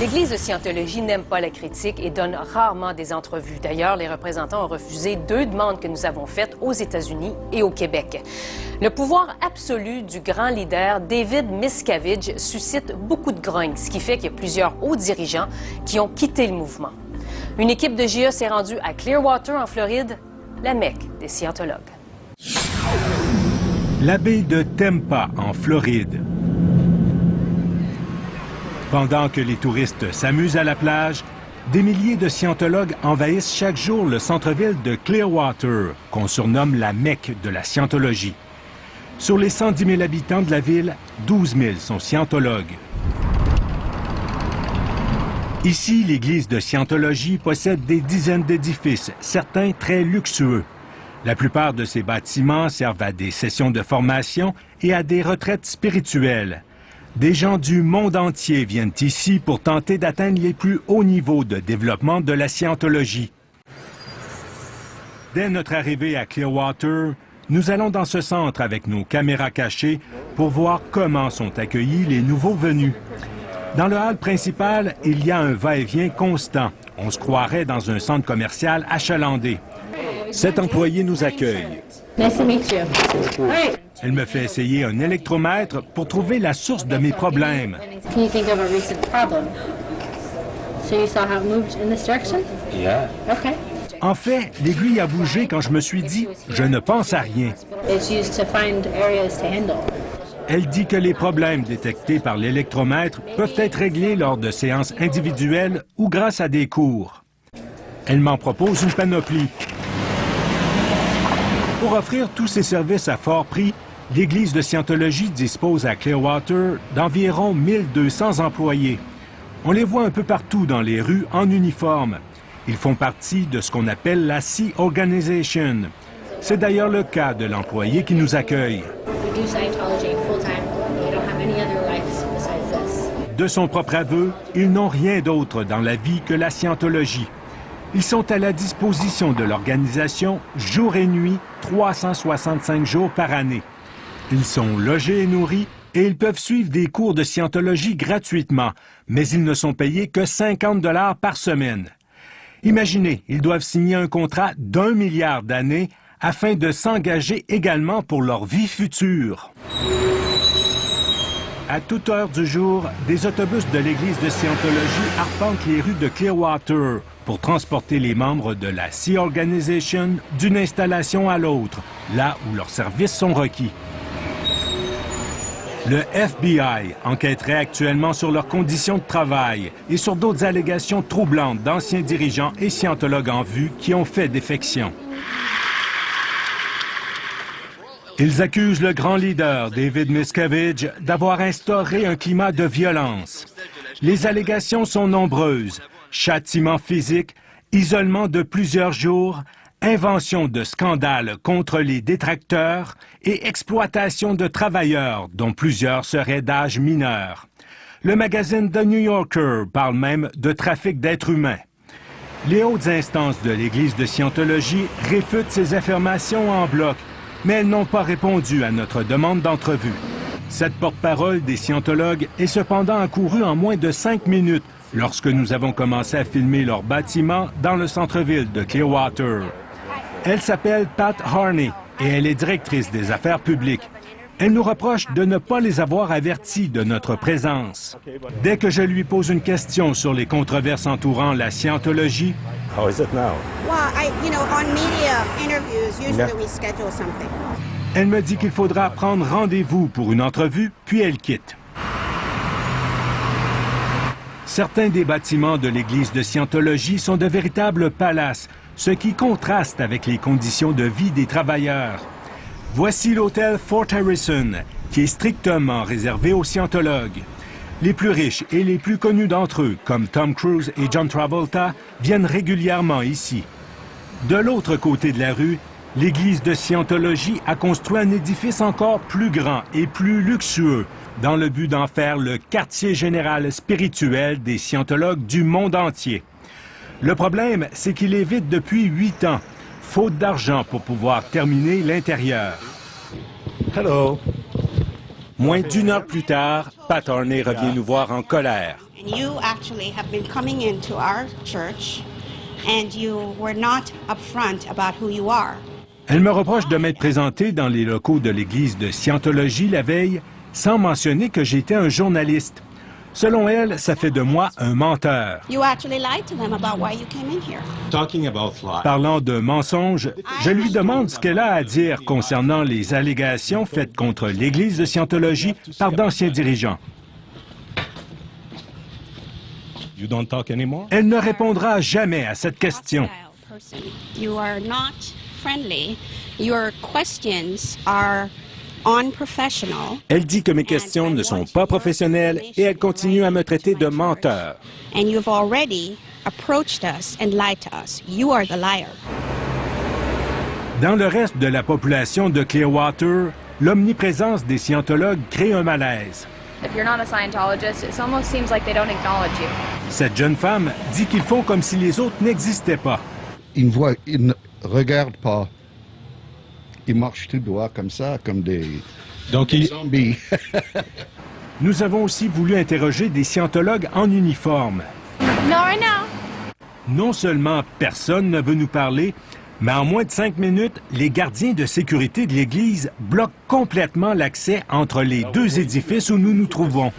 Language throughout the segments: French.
L'Église de Scientologie n'aime pas la critique et donne rarement des entrevues. D'ailleurs, les représentants ont refusé deux demandes que nous avons faites aux États-Unis et au Québec. Le pouvoir absolu du grand leader David Miscavige suscite beaucoup de grogne, ce qui fait qu'il y a plusieurs hauts dirigeants qui ont quitté le mouvement. Une équipe de GIA s'est rendue à Clearwater, en Floride, la mecque des scientologues. La baie de Tempa, en Floride. Pendant que les touristes s'amusent à la plage, des milliers de scientologues envahissent chaque jour le centre-ville de Clearwater, qu'on surnomme la Mecque de la scientologie. Sur les 110 000 habitants de la ville, 12 000 sont scientologues. Ici, l'église de Scientologie possède des dizaines d'édifices, certains très luxueux. La plupart de ces bâtiments servent à des sessions de formation et à des retraites spirituelles. Des gens du monde entier viennent ici pour tenter d'atteindre les plus hauts niveaux de développement de la scientologie. Dès notre arrivée à Clearwater, nous allons dans ce centre avec nos caméras cachées pour voir comment sont accueillis les nouveaux venus. Dans le hall principal, il y a un va-et-vient constant. On se croirait dans un centre commercial achalandé. Cet employé nous accueille. Elle me fait essayer un électromètre pour trouver la source de mes problèmes. Can you think of a recent problem? So you saw how it moved in this direction? Yeah. Okay. En fait, l'aiguille a bougé quand je me suis dit « je ne pense à rien It's used to find areas to handle. ». Elle dit que les problèmes détectés par l'électromètre peuvent être réglés lors de séances individuelles ou grâce à des cours. Elle m'en propose une panoplie. Pour offrir tous ces services à fort prix, l'Église de Scientologie dispose à Clearwater d'environ 1200 employés. On les voit un peu partout dans les rues en uniforme. Ils font partie de ce qu'on appelle la Sea Organization. C'est d'ailleurs le cas de l'employé qui nous accueille. De son propre aveu, ils n'ont rien d'autre dans la vie que la scientologie. Ils sont à la disposition de l'organisation jour et nuit, 365 jours par année. Ils sont logés et nourris et ils peuvent suivre des cours de scientologie gratuitement, mais ils ne sont payés que 50 dollars par semaine. Imaginez, ils doivent signer un contrat d'un milliard d'années afin de s'engager également pour leur vie future. À toute heure du jour, des autobus de l'Église de Scientologie arpentent les rues de Clearwater pour transporter les membres de la Sea Organization d'une installation à l'autre, là où leurs services sont requis. Le FBI enquêterait actuellement sur leurs conditions de travail et sur d'autres allégations troublantes d'anciens dirigeants et scientologues en vue qui ont fait défection. Ils accusent le grand leader, David Miscavige, d'avoir instauré un climat de violence. Les allégations sont nombreuses. Châtiment physique, isolement de plusieurs jours, invention de scandales contre les détracteurs et exploitation de travailleurs, dont plusieurs seraient d'âge mineur. Le magazine The New Yorker parle même de trafic d'êtres humains. Les hautes instances de l'Église de Scientologie réfutent ces affirmations en bloc, mais elles n'ont pas répondu à notre demande d'entrevue. Cette porte-parole des scientologues est cependant accourue en moins de cinq minutes lorsque nous avons commencé à filmer leur bâtiment dans le centre-ville de Clearwater. Elle s'appelle Pat Harney et elle est directrice des affaires publiques. Elle nous reproche de ne pas les avoir avertis de notre présence. Dès que je lui pose une question sur les controverses entourant la scientologie, How is it now? Well, I, you know, on media interviews, usually Yeah. we schedule something. elle me dit qu'il faudra prendre rendez-vous pour une entrevue, puis elle quitte. Certains des bâtiments de l'église de Scientologie sont de véritables palaces, ce qui contraste avec les conditions de vie des travailleurs. Voici l'hôtel Fort Harrison, qui est strictement réservé aux scientologues. Les plus riches et les plus connus d'entre eux, comme Tom Cruise et John Travolta, viennent régulièrement ici. De l'autre côté de la rue, l'église de Scientologie a construit un édifice encore plus grand et plus luxueux, dans le but d'en faire le quartier général spirituel des scientologues du monde entier. Le problème, c'est qu'il est vide depuis huit ans, faute d'argent pour pouvoir terminer l'intérieur. Hello. Moins d'une heure plus tard, Pat Harney revient nous voir en colère. And you actually have been coming into our church and you were not upfront about who you are. Elle me reproche de m'être présenté dans les locaux de l'église de Scientologie la veille sans mentionner que j'étais un journaliste. Selon elle, ça fait de moi un menteur. You actually lied to them about why you came in here. Talking about lies. Parlant de mensonges, je lui demande ce qu'elle a à dire concernant les allégations faites contre l'Église de Scientologie par d'anciens dirigeants. You don't talk anymore? Elle ne répondra jamais à cette question. Elle dit que mes questions ne sont pas professionnelles et elle continue à me traiter de menteur. And you've already approached us and lied to us. You are the liar. Dans le reste de la population de Clearwater, l'omniprésence des scientologues crée un malaise. If you're not a Scientologist, it almost seems like they don't acknowledge you. Cette jeune femme dit qu'ils font comme si les autres n'existaient pas. Ils ne voient, ils ne regardent pas. Ils marchent tout droit comme ça, comme des Donc, il, zombies. Nous avons aussi voulu interroger des scientologues en uniforme. No, right now. Non seulement personne ne veut nous parler, mais en moins de cinq minutes, les gardiens de sécurité de l'Église bloquent complètement l'accès entre les deux édifices où nous nous trouvons.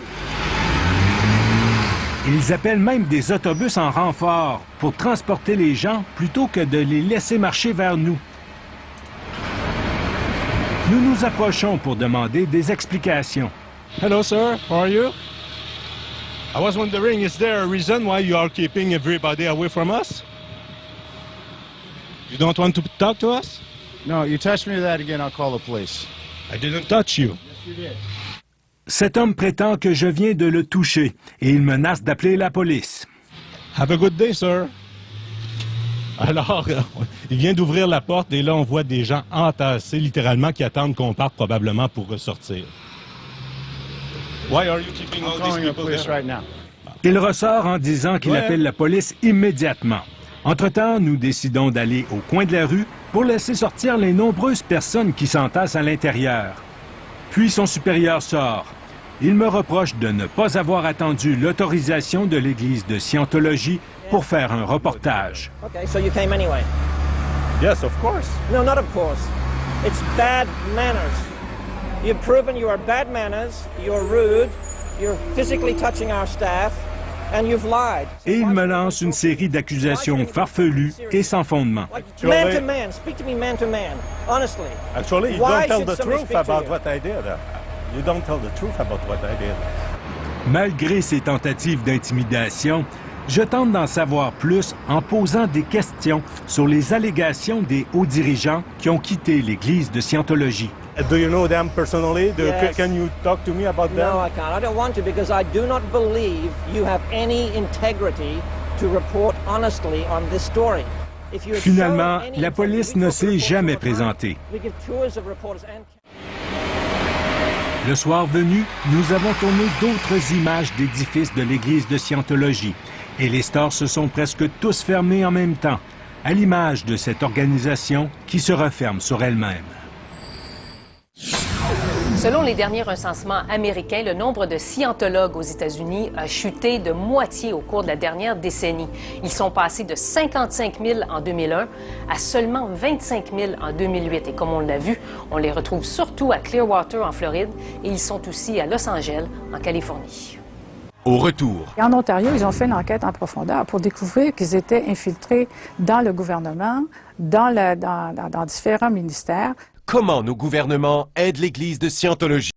Ils appellent même des autobus en renfort pour transporter les gens plutôt que de les laisser marcher vers nous. Nous nous approchons pour demander des explications. Hello, sir. How are you? I was wondering, is there a reason why you are keeping everybody away from us? You don't want to talk to us? No, you touch me that again, I'll call the police. I didn't touch you. Cet homme prétend que je viens de le toucher et il menace d'appeler la police. Have a good day, sir. Alors, il vient d'ouvrir la porte et là, on voit des gens entassés, littéralement, qui attendent qu'on parte probablement pour ressortir. Why are you keeping I'm all these calling the people police there? right now. Il ressort en disant qu'il Ouais. appelle la police immédiatement. Entre-temps, nous décidons d'aller au coin de la rue pour laisser sortir les nombreuses personnes qui s'entassent à l'intérieur. Puis son supérieur sort. Il me reproche de ne pas avoir attendu l'autorisation de l'Église de Scientologie pour faire un reportage. Okay, so you came anyway? Yes, of course. No, not of course. It's bad manners. You've proven you are bad manners, you're rude, you're physically touching our staff, and you've lied. So Et il me lance une série d'accusations farfelues et sans fondement. Man to man, speak to me man to man, honestly. Actually, you Why don't tell the truth about what I did. You don't tell the truth about what I did. Malgré ces tentatives d'intimidation, je tente d'en savoir plus en posant des questions sur les allégations des hauts dirigeants qui ont quitté l'Église de Scientologie. Do you know them personally? Do, Yes. Can you talk to me about them? No, I can't. I don't want to because I do not believe you have any integrity to report honestly on this story. If you had Finalement, la police ne s'est jamais présentée. We give tours of reporters and Le soir venu, nous avons tourné d'autres images d'édifices de l'Église de Scientologie et les stores se sont presque tous fermés en même temps, à l'image de cette organisation qui se referme sur elle-même. Selon les derniers recensements américains, le nombre de scientologues aux États-Unis a chuté de moitié au cours de la dernière décennie. Ils sont passés de 55 000 en 2001 à seulement 25 000 en 2008. Et comme on l'a vu, on les retrouve surtout à Clearwater en Floride et ils sont aussi à Los Angeles en Californie. Au retour, Et en Ontario, ils ont fait une enquête en profondeur pour découvrir qu'ils étaient infiltrés dans le gouvernement, dans, le- dans- dans- dans différents ministères. Comment nos gouvernements aident l'Église de Scientologie?